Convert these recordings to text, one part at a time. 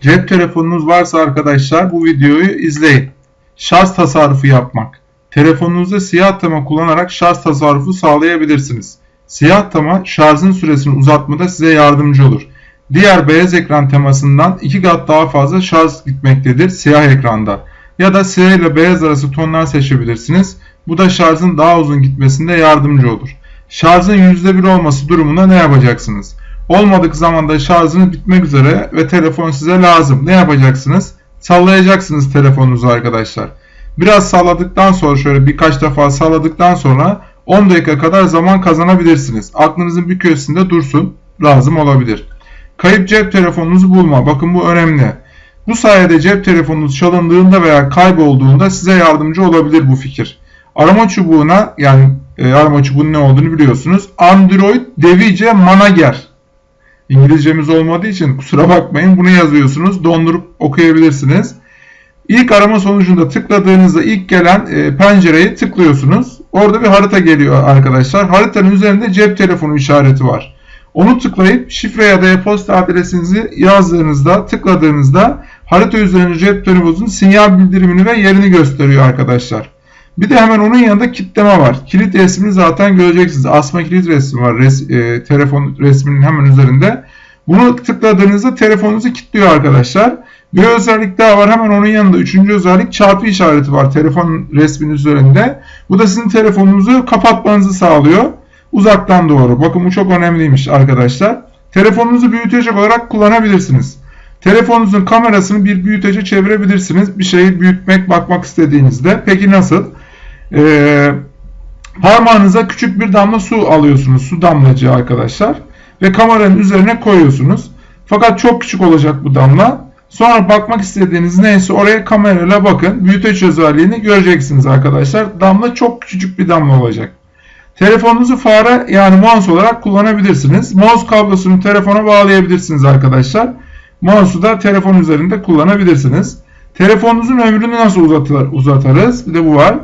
Cep telefonunuz varsa arkadaşlar bu videoyu izleyin. Şarj tasarrufu yapmak. Telefonunuzda siyah tama kullanarak şarj tasarrufu sağlayabilirsiniz. Siyah tama şarjın süresini uzatmada size yardımcı olur. Diğer beyaz ekran temasından 2 kat daha fazla şarj gitmektedir siyah ekranda. Ya da siyah ile beyaz arası tonlar seçebilirsiniz. Bu da şarjın daha uzun gitmesinde yardımcı olur. Şarjın %1 olması durumunda ne yapacaksınız? Olmadık zamanda şarjınız bitmek üzere ve telefon size lazım. Ne yapacaksınız? Sallayacaksınız telefonunuzu arkadaşlar. Biraz salladıktan sonra şöyle birkaç defa salladıktan sonra 10 dakika kadar zaman kazanabilirsiniz. Aklınızın bir köşesinde dursun. Lazım olabilir. Kayıp cep telefonunuzu bulma. Bakın bu önemli. Bu sayede cep telefonunuz çalındığında veya kaybolduğunda size yardımcı olabilir bu fikir. Arama çubuğuna yani e, arama çubuğunun ne olduğunu biliyorsunuz. Android Device Manager. İngilizcemiz olmadığı için kusura bakmayın bunu yazıyorsunuz. Dondurup okuyabilirsiniz. İlk arama sonucunda tıkladığınızda ilk gelen e, pencereyi tıklıyorsunuz. Orada bir harita geliyor arkadaşlar. Haritanın üzerinde cep telefonu işareti var. Onu tıklayıp şifre ya da e-posta adresinizi yazdığınızda, tıkladığınızda harita üzerinde cep telefonunuzun sinyal bildirimini ve yerini gösteriyor arkadaşlar. Bir de hemen onun yanında kitleme var. Kilit resmini zaten göreceksiniz. Asma kilit resmi var. Res, e, telefon resminin hemen üzerinde. Bunu tıkladığınızda telefonunuzu kilitliyor arkadaşlar. Bir özellik daha var. Hemen onun yanında üçüncü özellik çarpı işareti var telefon resminin üzerinde. Bu da sizin telefonunuzu kapatmanızı sağlıyor. Uzaktan doğru. Bakın bu çok önemliymiş arkadaşlar. Telefonunuzu büyütecek olarak kullanabilirsiniz. Telefonunuzun kamerasını bir büyütece çevirebilirsiniz. Bir şeyi büyütmek, bakmak istediğinizde. Peki nasıl? Ee, parmağınıza küçük bir damla su alıyorsunuz. Su damlacığı arkadaşlar. Ve kameranın üzerine koyuyorsunuz. Fakat çok küçük olacak bu damla. Sonra bakmak istediğiniz neyse oraya kamerayla bakın. Büyüteç özelliğini göreceksiniz arkadaşlar. Damla çok küçücük bir damla olacak. Telefonunuzu fare yani mouse olarak kullanabilirsiniz. Mouse kablosunu telefona bağlayabilirsiniz arkadaşlar. Mouse'u da telefon üzerinde kullanabilirsiniz. Telefonunuzun ömrünü nasıl uzatır, uzatırız? Bir de bu var.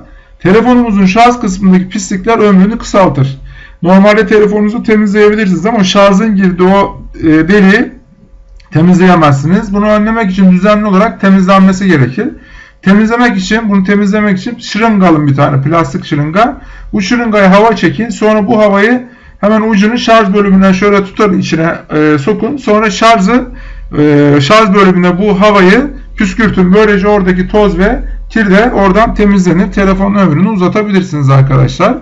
Telefonumuzun şarj kısmındaki pislikler ömrünü kısaltır. Normalde telefonunuzu temizleyebilirsiniz ama şarjın girdiği o e, deliği temizleyemezsiniz. Bunu önlemek için düzenli olarak temizlenmesi gerekir. Temizlemek için, bunu temizlemek için şırınga alın bir tane plastik şırınga. Bu şırıngaya hava çekin. Sonra bu havayı hemen ucunu şarj bölümüne şöyle tutarın içine e, sokun. Sonra şarjı e, şarj bölümüne bu havayı püskürtün. Böylece oradaki toz ve kir de oradan temizlenir. Telefonun ömrünü uzatabilirsiniz arkadaşlar.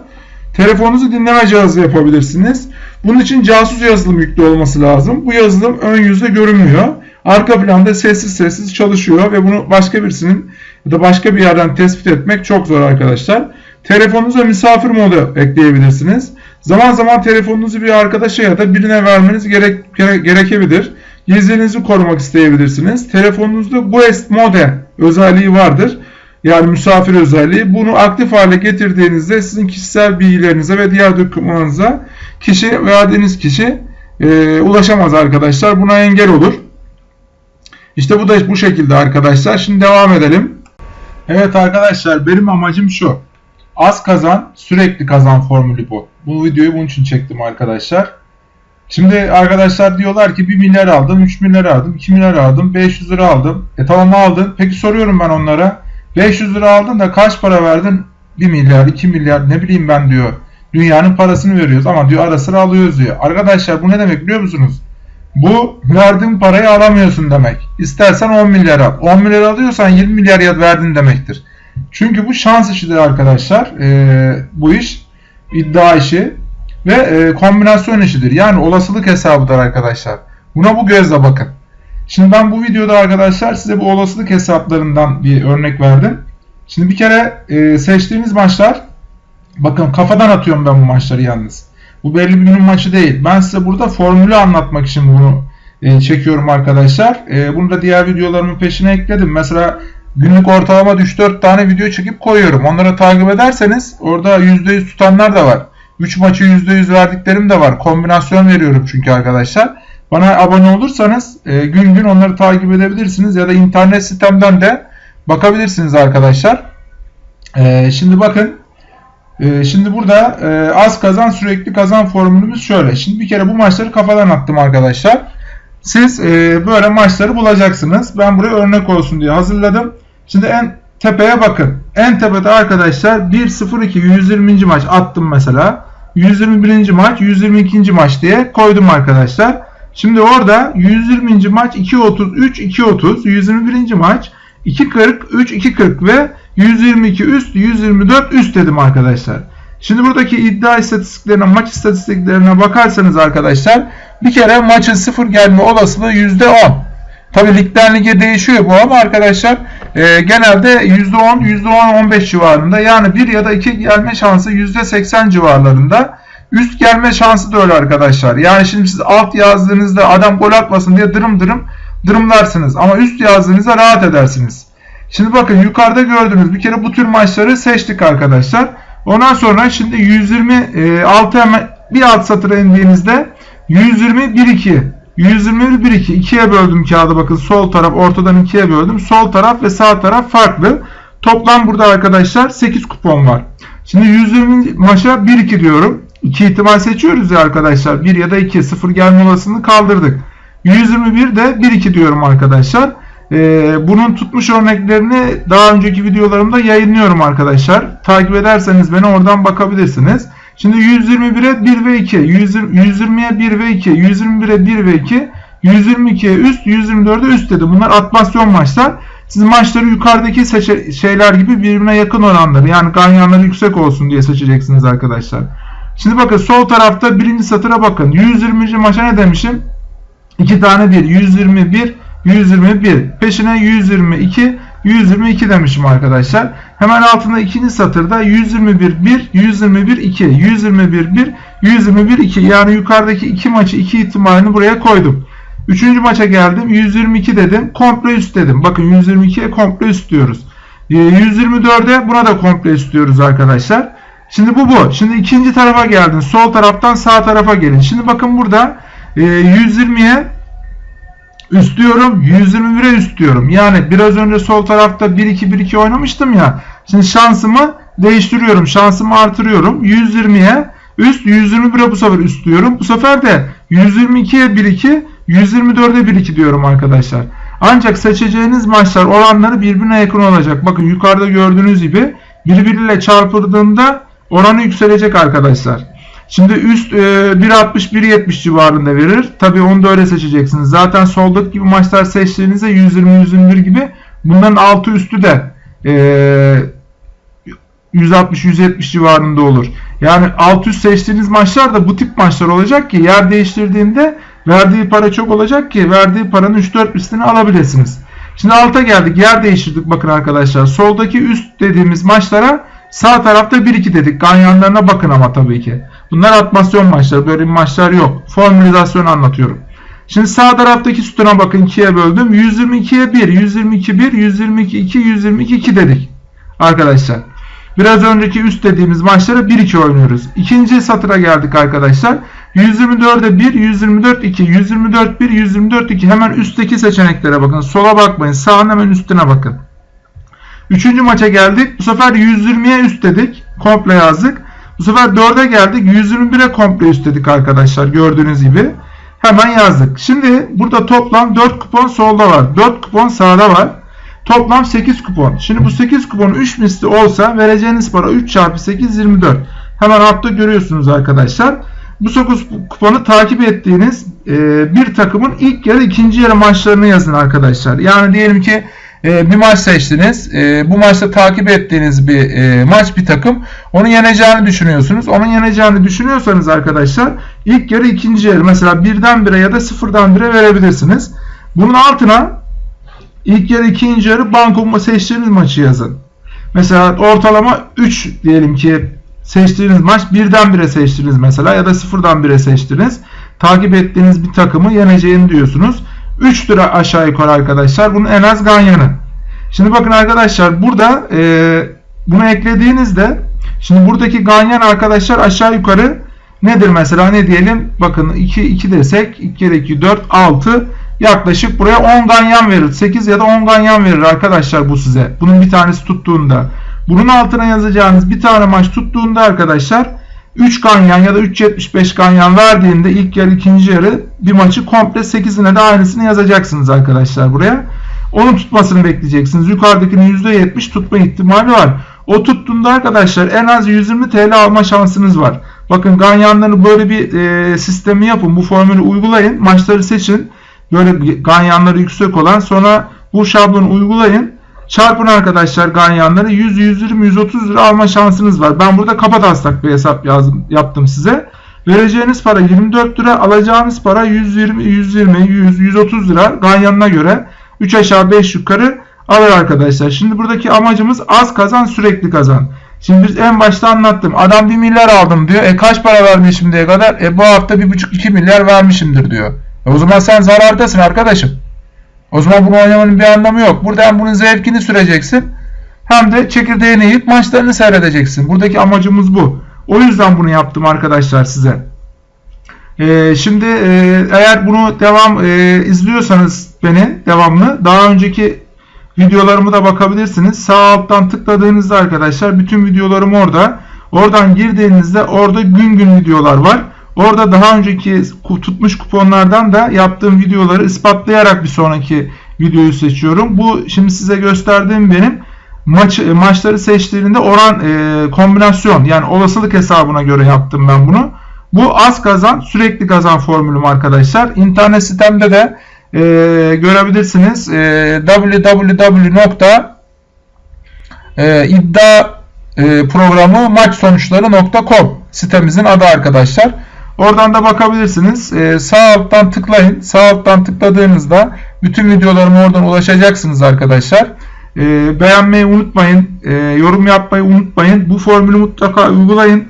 Telefonunuzu dinleme cihazı yapabilirsiniz. Bunun için casus yazılım yüklü olması lazım. Bu yazılım ön yüzde görünmüyor. Arka planda sessiz sessiz çalışıyor ve bunu başka birisinin ya da başka bir yerden tespit etmek çok zor arkadaşlar. Telefonunuza misafir modu ekleyebilirsiniz. Zaman zaman telefonunuzu bir arkadaşa ya da birine vermeniz gerek, gerekebilir. Gizliliğinizi korumak isteyebilirsiniz. Telefonunuzda Guest Mode özelliği vardır. Yani misafir özelliği. Bunu aktif hale getirdiğinizde sizin kişisel bilgilerinize ve diğer dokümanınıza kişi verdiğiniz kişi e, ulaşamaz arkadaşlar. Buna engel olur. İşte bu da bu şekilde arkadaşlar. Şimdi devam edelim. Evet arkadaşlar benim amacım şu. Az kazan sürekli kazan formülü bu. Bu videoyu bunun için çektim arkadaşlar. Şimdi arkadaşlar diyorlar ki 1 milyar aldım, 3 milyar aldım, 2 milyar aldım, 500 lira aldım. E tamam aldın. Peki soruyorum ben onlara. 500 lira aldın da kaç para verdin? 1 milyar, 2 milyar ne bileyim ben diyor. Dünyanın parasını veriyoruz ama diyor ara sıra alıyoruz diyor. Arkadaşlar bu ne demek biliyor musunuz? Bu verdiğin parayı alamıyorsun demek. İstersen 10 milyar al. 10 milyar alıyorsan 20 milyar verdin demektir. Çünkü bu şans işidir arkadaşlar. Ee, bu iş iddia işi ve e, kombinasyon işidir. Yani olasılık hesabıdır arkadaşlar. Buna bu gözle bakın. Şimdi ben bu videoda arkadaşlar size bu olasılık hesaplarından bir örnek verdim. Şimdi bir kere e, seçtiğiniz maçlar bakın kafadan atıyorum ben bu maçları yalnız. Bu belli bir günün maçı değil. Ben size burada formülü anlatmak için bunu e, çekiyorum arkadaşlar. E, bunu da diğer videolarımın peşine ekledim. Mesela günlük ortalama 3-4 tane video çekip koyuyorum. Onları takip ederseniz orada %100 tutanlar da var. 3 maçı %100 verdiklerim de var. Kombinasyon veriyorum çünkü arkadaşlar. Bana abone olursanız e, gün gün onları takip edebilirsiniz ya da internet sitemden de bakabilirsiniz arkadaşlar. E, şimdi bakın e, şimdi burada e, az kazan sürekli kazan formülümüz şöyle. Şimdi bir kere bu maçları kafadan attım arkadaşlar. Siz e, böyle maçları bulacaksınız. Ben buraya örnek olsun diye hazırladım. Şimdi en tepeye bakın. En tepede arkadaşlar 1-0-2 120. maç attım mesela. 121. maç 122. maç diye koydum arkadaşlar. Şimdi orada 120. maç 2.33 2.30 121. maç 2.40 3 2.40 ve 122 üst 124 üst dedim arkadaşlar. Şimdi buradaki iddia istatistiklerine, maç istatistiklerine bakarsanız arkadaşlar bir kere maçın sıfır gelme olasılığı %10. Tabi ligden lige değişiyor bu ama arkadaşlar e, genelde %10, %10-15 civarında yani 1 ya da 2 gelme şansı %80 civarlarında. Üst gelme şansı da öyle arkadaşlar. Yani şimdi siz alt yazdığınızda adam gol atmasın diye dırım dırım dırımlarsınız. Ama üst yazdığınızda rahat edersiniz. Şimdi bakın yukarıda gördüğünüz bir kere bu tür maçları seçtik arkadaşlar. Ondan sonra şimdi 126 hemen bir alt satıra indiğinizde 120 1 2 121 1 2 ikiye böldüm kağıdı bakın sol taraf ortadan ikiye böldüm. Sol taraf ve sağ taraf farklı. Toplam burada arkadaşlar 8 kupon var. Şimdi 120 maça 1 2 diyorum. 2 ihtimal seçiyoruz ya arkadaşlar. 1 ya da 2 0 gelme olasılığını kaldırdık. 121 de 1 2 diyorum arkadaşlar. Ee, bunun tutmuş örneklerini daha önceki videolarımda yayınlıyorum arkadaşlar. Takip ederseniz beni oradan bakabilirsiniz. Şimdi 121'e 1 ve 2, 120'ye 1 ve 2, 121'e 1 ve 2, 122'ye üst, 124'e üst dedi. Bunlar atmasyon maçlar. Siz maçları yukarıdaki şeyler gibi birbirine yakın oranları yani ganyanları yüksek olsun diye seçeceksiniz arkadaşlar. Şimdi bakın sol tarafta birinci satıra bakın. 120. maça ne demişim? 2 tane 1. 121, 121. Peşine 122, 122 demişim arkadaşlar. Hemen altında ikinci satırda 121 1, 121 2, 121 1, 121 2. Yani yukarıdaki iki maçı iki ihtimalini buraya koydum. Üçüncü maça geldim. 122 dedim. Komple üst dedim. Bakın 122'ye komple üst diyoruz. 124'e ee, buna da komple üst diyoruz arkadaşlar. Şimdi bu bu. Şimdi ikinci tarafa geldin. Sol taraftan sağ tarafa gelin. Şimdi bakın burada 120'ye üst diyorum. 121'e üst diyorum. Yani biraz önce sol tarafta 1-2-1-2 oynamıştım ya. Şimdi şansımı değiştiriyorum. Şansımı artırıyorum. 120'ye üst 121'e bu sefer üst diyorum. Bu sefer de 122'ye 1-2 124'e 1-2 diyorum arkadaşlar. Ancak seçeceğiniz maçlar oranları birbirine yakın olacak. Bakın yukarıda gördüğünüz gibi birbiriyle çarpıldığında oranı yükselecek arkadaşlar. Şimdi üst e, 1.60-1.70 civarında verir. Tabi onu da öyle seçeceksiniz. Zaten soldaki gibi maçlar seçtiğinizde 120-121 gibi bunların altı üstü de e, 160-170 civarında olur. Yani alt üst seçtiğiniz maçlar da bu tip maçlar olacak ki yer değiştirdiğinde verdiği para çok olacak ki verdiği paranın 3-4 üstünü alabilirsiniz. Şimdi alta geldik. Yer değiştirdik bakın arkadaşlar. Soldaki üst dediğimiz maçlara sağ tarafta 1-2 dedik. Ganyanlarına bakın ama tabii ki. Bunlar atmasyon maçları. Böyle maçlar yok. Formülizasyon anlatıyorum. Şimdi sağ taraftaki sütuna bakın 2'ye böldüm. 122'ye 1, 122 1, 122 2, 122 2 dedik. Arkadaşlar. Biraz önceki üst dediğimiz maçları 1-2 oynuyoruz. İkinci satıra geldik arkadaşlar. 124'e 1, 124 2, 124 1, 124 2. Hemen üstteki seçeneklere bakın. Sola bakmayın. Sağın hemen üstüne bakın. Üçüncü maça geldik. Bu sefer 120'ye üst dedik. Komple yazdık. Bu sefer 4'e geldik. 121'e komple üst dedik arkadaşlar. Gördüğünüz gibi. Hemen yazdık. Şimdi burada toplam 4 kupon solda var. 4 kupon sağda var. Toplam 8 kupon. Şimdi bu 8 kupon 3 misli olsa vereceğiniz para 3 çarpı 8 24. Hemen altta görüyorsunuz arkadaşlar. Bu 9 kuponu takip ettiğiniz bir takımın ilk yarı ikinci yarı maçlarını yazın arkadaşlar. Yani diyelim ki e, bir maç seçtiniz. E, bu maçta takip ettiğiniz bir e, maç bir takım. Onu yeneceğini düşünüyorsunuz. Onun yeneceğini düşünüyorsanız arkadaşlar ilk yarı ikinci yarı mesela birden bire ya da sıfırdan bire verebilirsiniz. Bunun altına ilk yarı ikinci yarı banko seçtiğiniz maçı yazın. Mesela ortalama 3 diyelim ki seçtiğiniz maç birden bire seçtiniz mesela ya da sıfırdan bire seçtiniz. Takip ettiğiniz bir takımı yeneceğini diyorsunuz. 3 lira aşağı yukarı arkadaşlar. Bunun en az ganyanı. Şimdi bakın arkadaşlar burada e, bunu eklediğinizde şimdi buradaki ganyan arkadaşlar aşağı yukarı nedir mesela ne diyelim bakın 2 2 desek 2 kere 2 4 6 yaklaşık buraya 10 ganyan verir. 8 ya da 10 ganyan verir arkadaşlar bu size. Bunun bir tanesi tuttuğunda. Bunun altına yazacağınız bir tane maç tuttuğunda arkadaşlar 3 ganyan ya da 3.75 ganyan verdiğinde ilk yarı ikinci yarı bir maçı komple 8'ine de aynısını yazacaksınız arkadaşlar buraya. Onun tutmasını bekleyeceksiniz. Yukarıdakinin %70 tutma ihtimali var. O tuttuğunda arkadaşlar en az 120 TL alma şansınız var. Bakın ganyanları böyle bir e, sistemi yapın. Bu formülü uygulayın. Maçları seçin. Böyle ganyanları yüksek olan sonra bu şablonu uygulayın. Çarpın arkadaşlar ganyanları 100, 120, 130 lira alma şansınız var. Ben burada kapataslak bir hesap yazdım, yaptım size. Vereceğiniz para 24 lira, alacağınız para 120, 120, 100, 130 lira ganyanına göre 3 aşağı 5 yukarı alır arkadaşlar. Şimdi buradaki amacımız az kazan sürekli kazan. Şimdi biz en başta anlattım. Adam 1 milyar aldım diyor. E kaç para vermiş şimdiye kadar? E bu hafta 1,5-2 milyar vermişimdir diyor. E o zaman sen zarardasın arkadaşım. O zaman bunu oynamanın bir anlamı yok. Burada hem bunun zevkini süreceksin hem de çekirdeğini yiyip maçlarını seyredeceksin. Buradaki amacımız bu. O yüzden bunu yaptım arkadaşlar size. Ee, şimdi e, eğer bunu devam e, izliyorsanız beni devamlı daha önceki videolarımı da bakabilirsiniz. Sağ alttan tıkladığınızda arkadaşlar bütün videolarım orada. Oradan girdiğinizde orada gün gün videolar var. Orada daha önceki tutmuş kuponlardan da yaptığım videoları ispatlayarak bir sonraki videoyu seçiyorum. Bu şimdi size gösterdiğim benim maç maçları seçtiğinde oran e, kombinasyon yani olasılık hesabına göre yaptım ben bunu. Bu az kazan sürekli kazan formülüm arkadaşlar. İnternet sitemde de e, görebilirsiniz. E, www.iddia e, sitemizin adı arkadaşlar. Oradan da bakabilirsiniz. Ee, sağ alttan tıklayın. Sağ alttan tıkladığınızda bütün videolarıma oradan ulaşacaksınız arkadaşlar. Ee, beğenmeyi unutmayın. Ee, yorum yapmayı unutmayın. Bu formülü mutlaka uygulayın.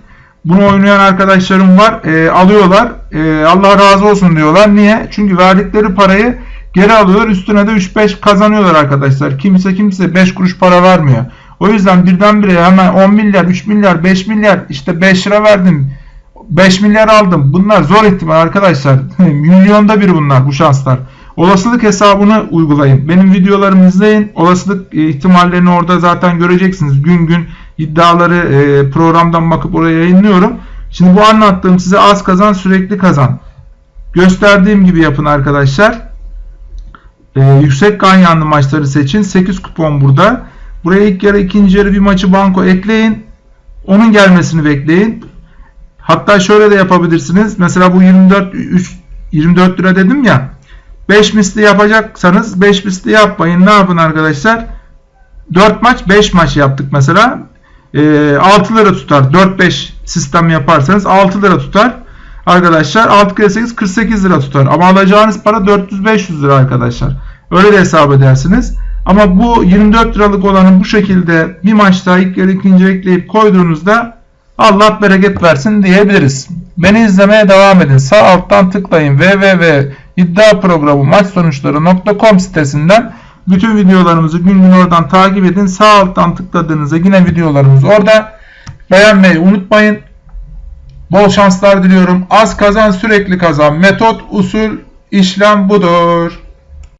Bunu oynayan arkadaşlarım var. Ee, alıyorlar. Ee, Allah razı olsun diyorlar. Niye? Çünkü verdikleri parayı geri alıyorlar. Üstüne de 3-5 kazanıyorlar arkadaşlar. Kimse kimse 5 kuruş para vermiyor. O yüzden birdenbire hemen 10 milyar, 3 milyar, 5 milyar işte 5 lira verdim 5 milyar aldım. Bunlar zor ihtimal arkadaşlar. Milyonda bir bunlar bu şanslar. Olasılık hesabını uygulayın. Benim videolarımı izleyin. Olasılık e, ihtimallerini orada zaten göreceksiniz. Gün gün iddiaları e, programdan bakıp oraya yayınlıyorum. Şimdi bu anlattığım size az kazan sürekli kazan. Gösterdiğim gibi yapın arkadaşlar. Ee, yüksek ganyanlı maçları seçin. 8 kupon burada. Buraya ilk yarı ikinci yarı bir maçı banko ekleyin. Onun gelmesini bekleyin. Hatta şöyle de yapabilirsiniz. Mesela bu 24 3, 24 lira dedim ya. 5 misli yapacaksanız 5 misli yapmayın. Ne yapın arkadaşlar? 4 maç 5 maç yaptık mesela. E, 6 lira tutar. 4-5 sistem yaparsanız 6 lira tutar. Arkadaşlar 6 kere 8 48 lira tutar. Ama alacağınız para 400-500 lira arkadaşlar. Öyle de hesap edersiniz. Ama bu 24 liralık olanı bu şekilde bir maçta ilk yarı ikinci ekleyip koyduğunuzda Allah bereket versin diyebiliriz. Beni izlemeye devam edin. Sağ alttan tıklayın www.iddiaprogramı maç sonuçları.com sitesinden bütün videolarımızı gün gün oradan takip edin. Sağ alttan tıkladığınızda yine videolarımız orada. Beğenmeyi unutmayın. Bol şanslar diliyorum. Az kazan sürekli kazan. Metot, usul, işlem budur.